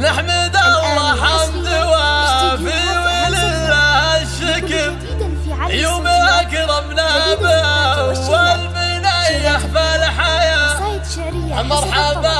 نحمد الله حمد وافي ولله الشكر. يوم أكرمنا به والمنيح فالحياه مرحبا.